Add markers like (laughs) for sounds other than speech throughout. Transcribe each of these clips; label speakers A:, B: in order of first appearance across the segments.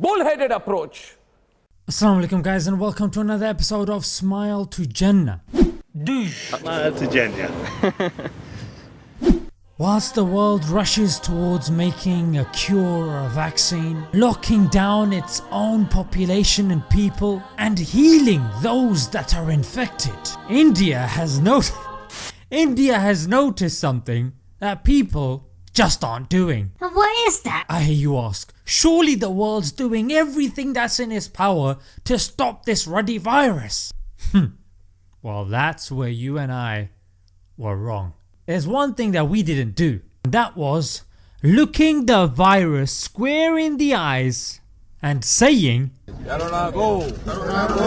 A: bullheaded approach.
B: Assalamu alaikum guys and welcome to another episode of Smile to Jannah.
C: Smile to Jannah. (laughs)
B: Whilst the world rushes towards making a cure or a vaccine, locking down its own population and people and healing those that are infected, India has noticed (laughs) India has noticed something that people just aren't doing.
D: What is that?
B: I hear you ask, surely the world's doing everything that's in its power to stop this ruddy virus. Hmm. well that's where you and I were wrong. There's one thing that we didn't do and that was looking the virus square in the eyes and saying
E: Corona go. Corona go.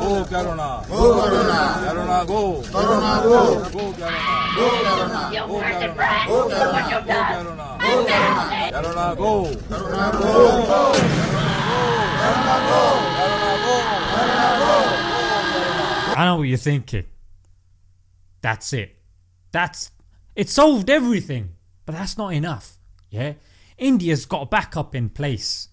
E: Go Corona. Go Corona. Corona go. Corona go. Go Corona. Go Corona.
D: You want to brag? Go what you've done.
E: Corona.
D: Go Corona.
E: Corona go. Corona go.
B: I know what you're thinking. That's it. That's it solved everything. But that's not enough. Yeah? India's got a backup in place.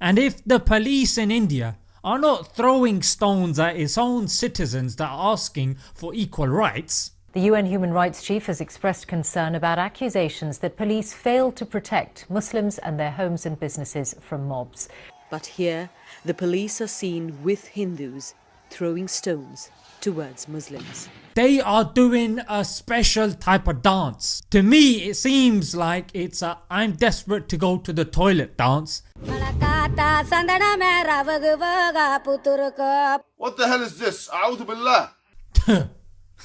D: Dang!
B: And if the police in India are not throwing stones at its own citizens that are asking for equal rights,
F: The UN Human Rights Chief has expressed concern about accusations that police failed to protect Muslims and their homes and businesses from mobs.
G: But here, the police are seen with Hindus throwing stones towards Muslims.
B: they are doing a special type of dance. To me it seems like it's a I'm desperate to go to the toilet dance
C: What the hell is this? A'udhu billah. (laughs)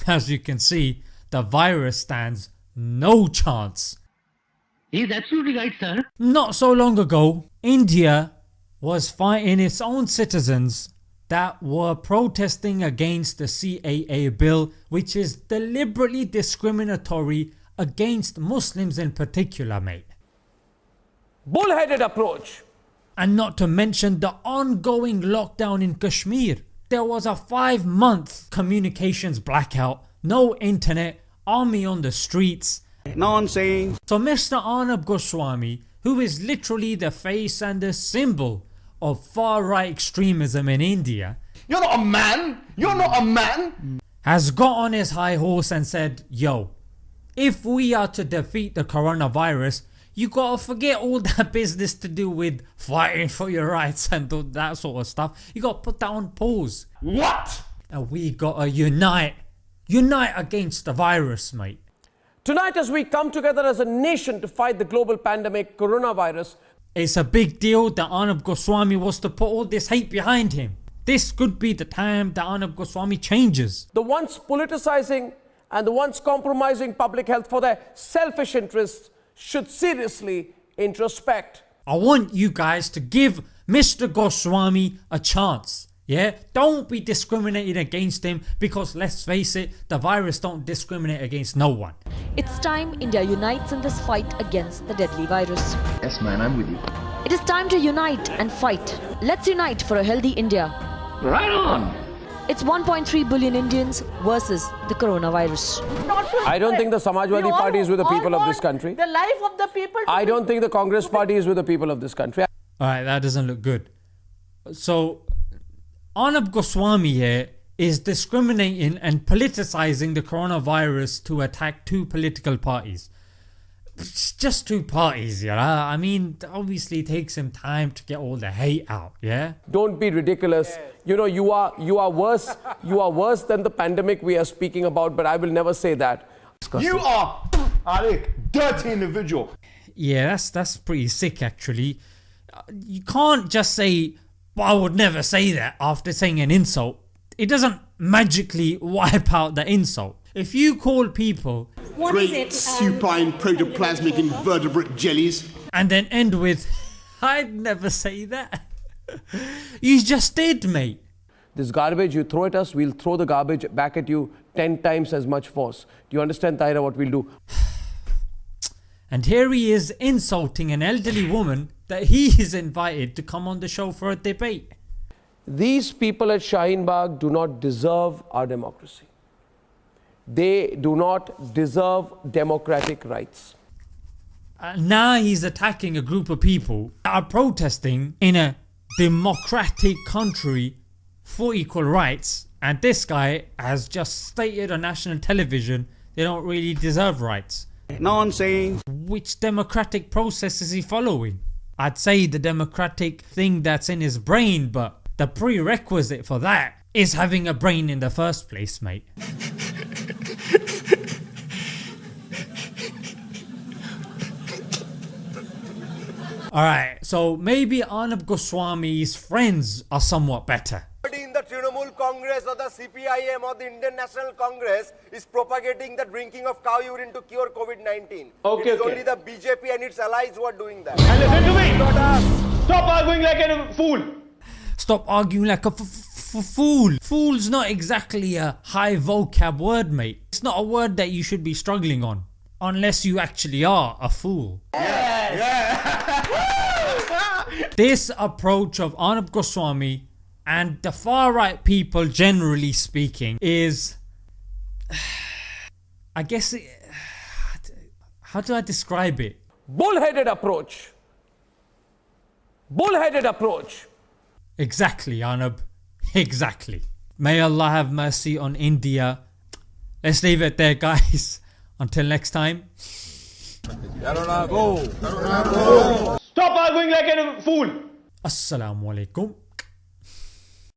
B: As you can see the virus stands no chance.
H: He's absolutely right, sir.
B: Not so long ago India was fighting its own citizens that were protesting against the CAA bill which is deliberately discriminatory against Muslims in particular mate.
A: Bullheaded approach.
B: And not to mention the ongoing lockdown in Kashmir. There was a 5 month communications blackout, no internet, army on the streets.
C: Nonsense.
B: So Mr Arnab Goswami who is literally the face and the symbol of far right extremism in India
C: You're not a man. You're not a man.
B: has got on his high horse and said yo if we are to defeat the coronavirus you gotta forget all that business to do with fighting for your rights and all that sort of stuff. You gotta put that on pause
C: What?
B: and we gotta unite. Unite against the virus mate.
A: Tonight as we come together as a nation to fight the global pandemic coronavirus,
B: It's a big deal that Arnab Goswami was to put all this hate behind him. This could be the time that Arnab Goswami changes.
A: the ones politicizing and the ones compromising public health for their selfish interests should seriously introspect.
B: I want you guys to give Mr Goswami a chance. Yeah, don't be discriminated against him because let's face it, the virus don't discriminate against no one.
I: It's time India unites in this fight against the deadly virus.
J: Yes, man, I'm with you.
I: It is time to unite and fight. Let's unite for a healthy India.
H: Right on.
I: It's 1.3 billion Indians versus the coronavirus.
A: I don't think the Samajwadi Party is with the people of this country.
D: The life of the people.
A: I don't think the Congress Party is with the people of this country.
B: Alright that doesn't look good. So Arnab Goswami here is discriminating and politicizing the coronavirus to attack two political parties. It's just two parties yeah I mean obviously it takes him time to get all the hate out yeah.
A: Don't be ridiculous. You know, you are you are worse. You are worse than the pandemic we are speaking about. But I will never say that.
C: You are, Alec, dirty individual.
B: Yeah that's that's pretty sick actually. You can't just say but I would never say that after saying an insult. It doesn't magically wipe out the insult. If you call people
D: What is it?
C: Um, supine protoplasmic invertebrate jellies.
B: and then end with I'd never say that. (laughs) you just did mate.
A: This garbage, you throw at us, we'll throw the garbage back at you 10 times as much force. Do you understand, Taira, what we'll do? (sighs)
B: And here he is insulting an elderly woman that he is invited to come on the show for a debate.
A: These people at Shaheen Bagh do not deserve our democracy. They do not deserve democratic rights.
B: Uh, now he's attacking a group of people that are protesting in a democratic country for equal rights and this guy has just stated on national television they don't really deserve rights.
E: Nonsense.
B: Which democratic process is he following? I'd say the democratic thing that's in his brain but the prerequisite for that is having a brain in the first place mate. (laughs) Alright, so maybe Arnab Goswami's friends are somewhat better.
J: In the Trinamool Congress or the CPIM or the Indian National Congress is propagating the drinking of cow urine to cure COVID-19.
C: Okay,
J: it's
C: okay.
J: only the BJP and its allies who are doing that.
C: And listen to me.
J: Not us.
C: Stop arguing like a fool.
B: Stop arguing like a f- f- f- fool. Fool's not exactly a high vocab word mate. It's not a word that you should be struggling on. Unless you actually are a fool. this approach of Arnab Goswami and the far right people generally speaking is (sighs) I guess it, (sighs) how do I describe it?
A: Bullheaded approach. Bullheaded approach.
B: Exactly Arnab. (laughs) Exactly. May Allah have mercy on India. Let's leave it there guys. (laughs) Until next time.
C: Stop arguing like a fool.
B: Assalamu alaikum.